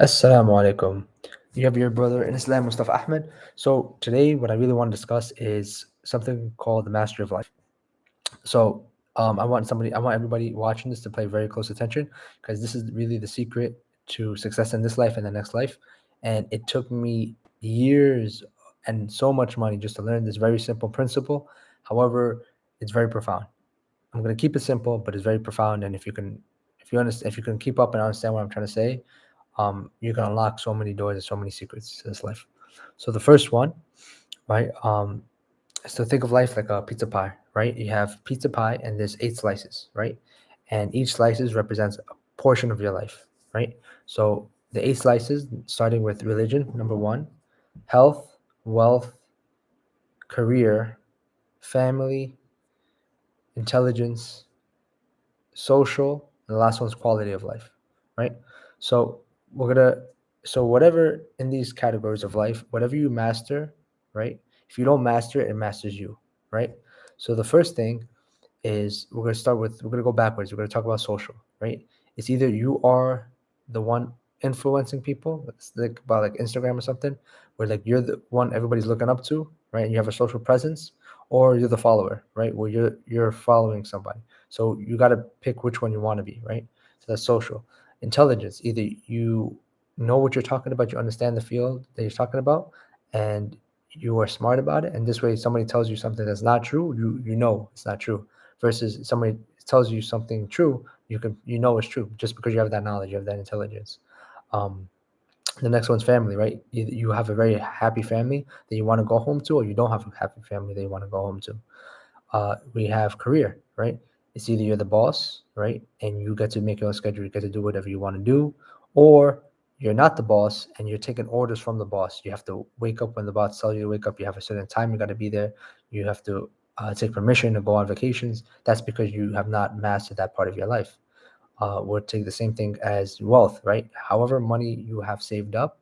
Assalamu alaikum. You have your brother in Islam, Mustafa Ahmed. So today, what I really want to discuss is something called the mastery of life. So um, I want somebody, I want everybody watching this to pay very close attention because this is really the secret to success in this life and the next life. And it took me years and so much money just to learn this very simple principle. However, it's very profound. I'm going to keep it simple, but it's very profound. And if you can, if you understand, if you can keep up and understand what I'm trying to say, um, you can unlock so many doors and so many secrets to this life. So the first one, right? Um, so think of life like a pizza pie, right? You have pizza pie and there's eight slices, right? And each slices represents a portion of your life, right? So the eight slices, starting with religion, number one, health, wealth, career, family, intelligence, social, and the last one's quality of life, right? So we're gonna so whatever in these categories of life, whatever you master, right? If you don't master it, it masters you, right? So the first thing is we're gonna start with we're gonna go backwards. We're gonna talk about social, right? It's either you are the one influencing people, it's like about like Instagram or something, where like you're the one everybody's looking up to, right? And you have a social presence, or you're the follower, right? Where you're you're following somebody. So you got to pick which one you want to be, right? So that's social intelligence. Either you know what you're talking about, you understand the field that you're talking about, and you are smart about it. And this way, somebody tells you something that's not true, you you know it's not true. Versus somebody tells you something true, you can you know it's true just because you have that knowledge, you have that intelligence. Um, the next one's family, right? You, you have a very happy family that you want to go home to, or you don't have a happy family that you want to go home to. Uh, we have career, right? It's either you're the boss, right? And you get to make your schedule, you get to do whatever you want to do, or you're not the boss and you're taking orders from the boss. You have to wake up when the boss tells you to wake up. You have a certain time you got to be there. You have to uh, take permission to go on vacations. That's because you have not mastered that part of your life. Uh, we'll take the same thing as wealth, right? However money you have saved up,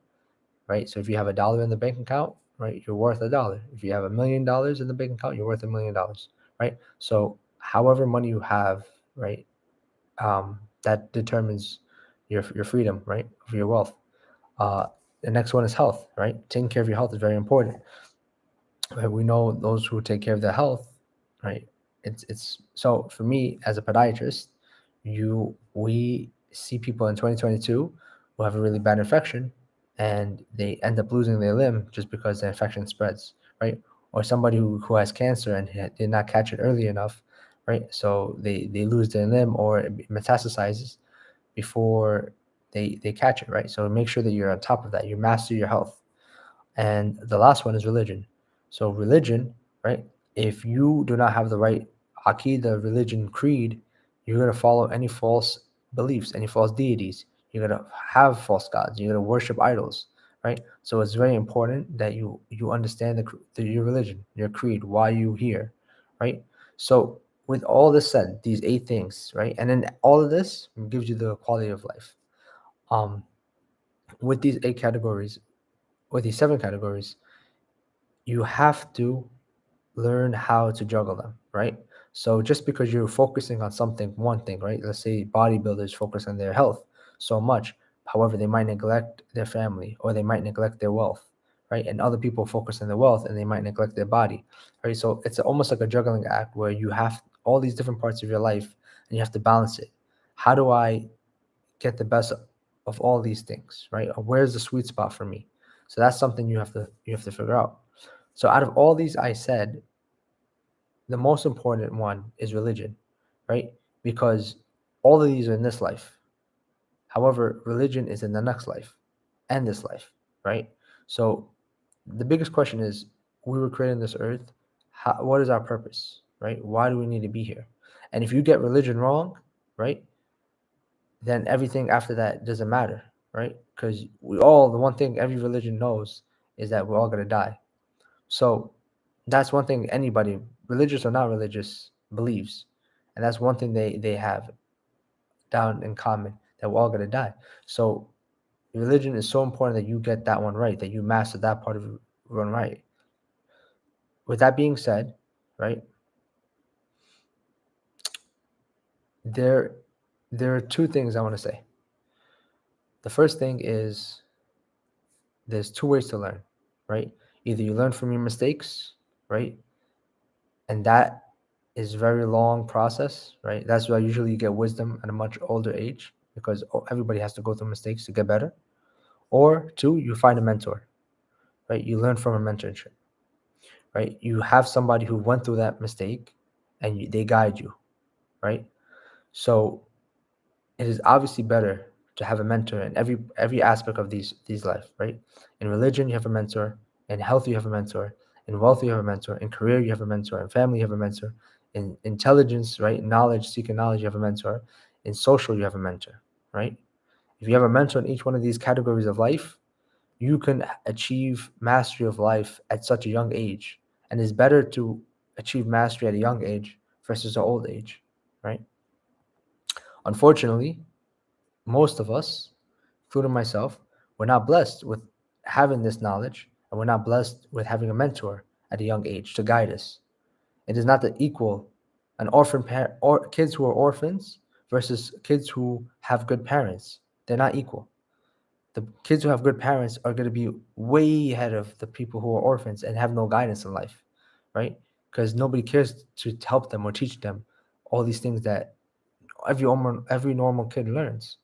right? So if you have a dollar in the bank account, right, you're worth a dollar. If you have a million dollars in the bank account, you're worth a million dollars, right? So however money you have, right, um, that determines your your freedom, right, of your wealth. Uh, the next one is health, right? Taking care of your health is very important. Right? We know those who take care of their health, right? It's it's so for me as a podiatrist, you we see people in 2022 who have a really bad infection and they end up losing their limb just because the infection spreads, right? Or somebody who, who has cancer and did not catch it early enough right? So they they lose their limb or it metastasizes before they they catch it, right? So make sure that you're on top of that. You master your health. And the last one is religion. So religion, right? If you do not have the right aqidah, religion, creed, you're gonna follow any false beliefs, any false deities. You're gonna have false gods. You're gonna worship idols, right? So it's very important that you you understand the, the your religion, your creed, why you here, right? So with all this said, these eight things, right? And then all of this gives you the quality of life. Um, with these eight categories, with these seven categories, you have to learn how to juggle them, right? So just because you're focusing on something, one thing, right? Let's say bodybuilders focus on their health so much. However, they might neglect their family or they might neglect their wealth, right? And other people focus on their wealth and they might neglect their body, right? So it's almost like a juggling act where you have all these different parts of your life and you have to balance it. How do I get the best of all these things, right? Where's the sweet spot for me? So that's something you have to you have to figure out. So out of all these I said, the most important one is religion, right? Because all of these are in this life. However, religion is in the next life and this life, right? So the biggest question is we were created on this earth. How, what is our purpose? Right? Why do we need to be here? And if you get religion wrong, right, then everything after that doesn't matter, right? Because we all, the one thing every religion knows is that we're all going to die. So that's one thing anybody, religious or not religious, believes. And that's one thing they, they have down in common that we're all going to die. So religion is so important that you get that one right, that you master that part of one right. With that being said, right, there there are two things I want to say. the first thing is there's two ways to learn, right? Either you learn from your mistakes, right? And that is very long process, right? That's why usually you get wisdom at a much older age because everybody has to go through mistakes to get better. Or two, you find a mentor, right? You learn from a mentorship, right? You have somebody who went through that mistake and you, they guide you, right? So it is obviously better to have a mentor in every every aspect of these these life, right? In religion, you have a mentor. In health, you have a mentor. In wealth, you have a mentor. In career, you have a mentor. In family, you have a mentor. In intelligence, right? Knowledge, seeking knowledge, you have a mentor. In social, you have a mentor, right? If you have a mentor in each one of these categories of life, you can achieve mastery of life at such a young age. And it's better to achieve mastery at a young age versus an old age, right? Unfortunately, most of us, including myself, we're not blessed with having this knowledge and we're not blessed with having a mentor at a young age to guide us. It is not the equal an orphan parent or kids who are orphans versus kids who have good parents. They're not equal. The kids who have good parents are going to be way ahead of the people who are orphans and have no guidance in life, right? Because nobody cares to help them or teach them all these things that every every normal kid learns.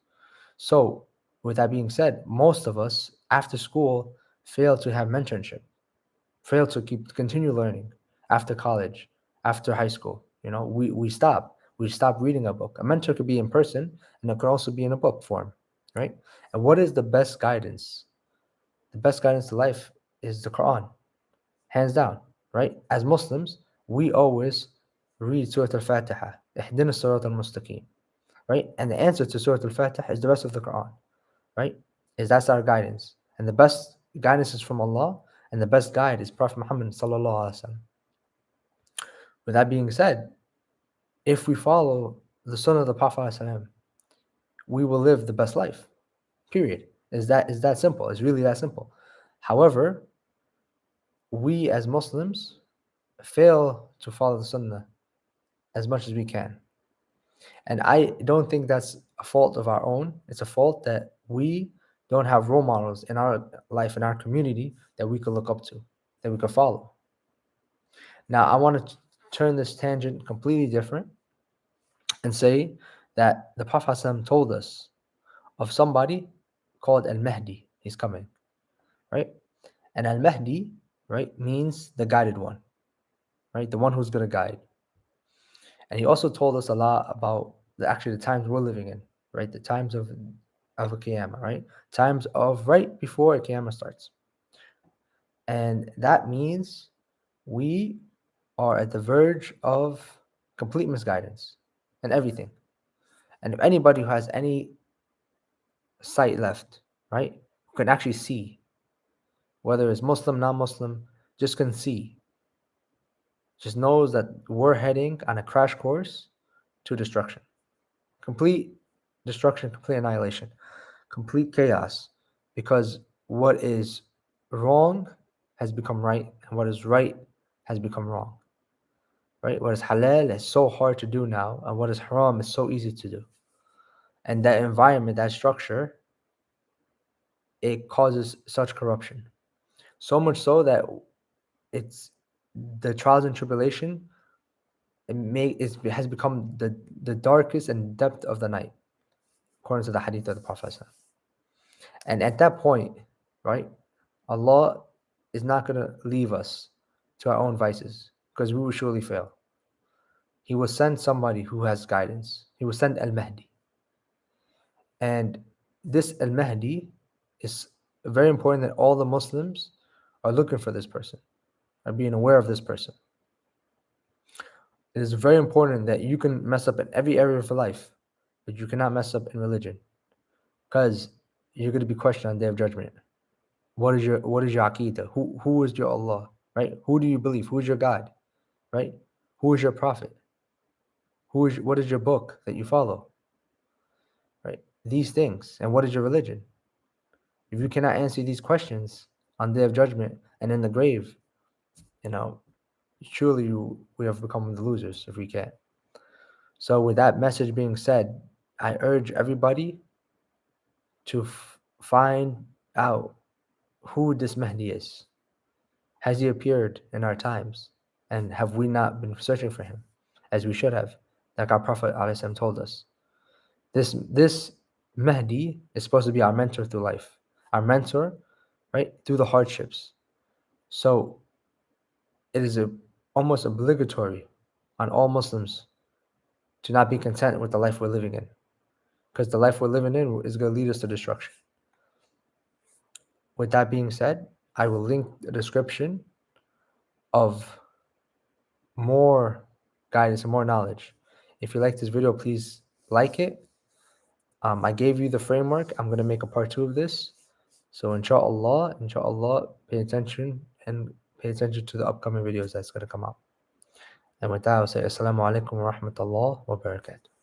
So, with that being said, most of us after school fail to have mentorship, fail to keep continue learning after college, after high school. You know, we we stop. We stop reading a book. A mentor could be in person, and it could also be in a book form, right? And what is the best guidance? The best guidance to life is the Quran, hands down, right? As Muslims, we always read Surah Al-Fatiha, Ihdina Sirat al-Mustaqim, right? And the answer to Surah Al-Fatiha is the rest of the Quran, right? Is that's our guidance. And the best guidance is from Allah, and the best guide is Prophet Muhammad sallallahu alaihi wasallam. With that being said, if we follow the Sunnah of the Prophet we will live the best life. Period. Is that is that simple? It's really that simple. However, we as Muslims fail to follow the Sunnah as much as we can. And I don't think that's a fault of our own. It's a fault that we don't have role models in our life, in our community that we could look up to, that we could follow. Now, I want to turn this tangent completely different and say that the Prophet told us of somebody called Al Mahdi. He's coming, right? And Al Mahdi, right, means the guided one, right? The one who's going to guide. And he also told us a lot about the actually the times we're living in, right? The times of of a Qiyamah, right? Times of right before a Qiyamah starts. And that means we are at the verge of complete misguidance and everything. And if anybody who has any sight left, right, can actually see, whether it's Muslim, non Muslim, just can see, just knows that we're heading on a crash course to destruction. Complete destruction, complete annihilation, complete chaos. Because what is wrong has become right, and what is right has become wrong right? What is halal is so hard to do now, and what is haram is so easy to do. And that environment, that structure, it causes such corruption. So much so that it's the trials and tribulation it may it has become the, the darkest and depth of the night, according to the hadith of the Prophet. And at that point, right, Allah is not going to leave us to our own vices because we will surely fail. He will send somebody who has guidance. He will send Al Mahdi. And this Al Mahdi is very important that all the Muslims are looking for this person, are being aware of this person. It is very important that you can mess up in every area of your life, but you cannot mess up in religion. Because you're going to be questioned on the day of judgment. What is your what is your aqidah? Who who is your Allah? Right? Who do you believe? Who is your God? right? Who is your prophet? Who is what is your book that you follow? Right? These things. And what is your religion? If you cannot answer these questions on the day of judgment and in the grave, you know, surely we have become the losers if we can't. So with that message being said, I urge everybody to find out who this Mahdi is. Has he appeared in our times? And have we not been searching for him as we should have, like our Prophet ﷺ told us? This, this Mahdi is supposed to be our mentor through life, our mentor, right, through the hardships. So it is a, almost obligatory on all Muslims to not be content with the life we're living in, because the life we're living in is going to lead us to destruction. With that being said, I will link the description of more guidance and more knowledge. If you like this video, please like it. Um, I gave you the framework. I'm going to make a part two of this. So inshallah, inshallah, pay attention and pay attention to the upcoming videos that's going to come out. And with that, I'll say Assalamu alaikum wa rahmatullah wa barakatuh.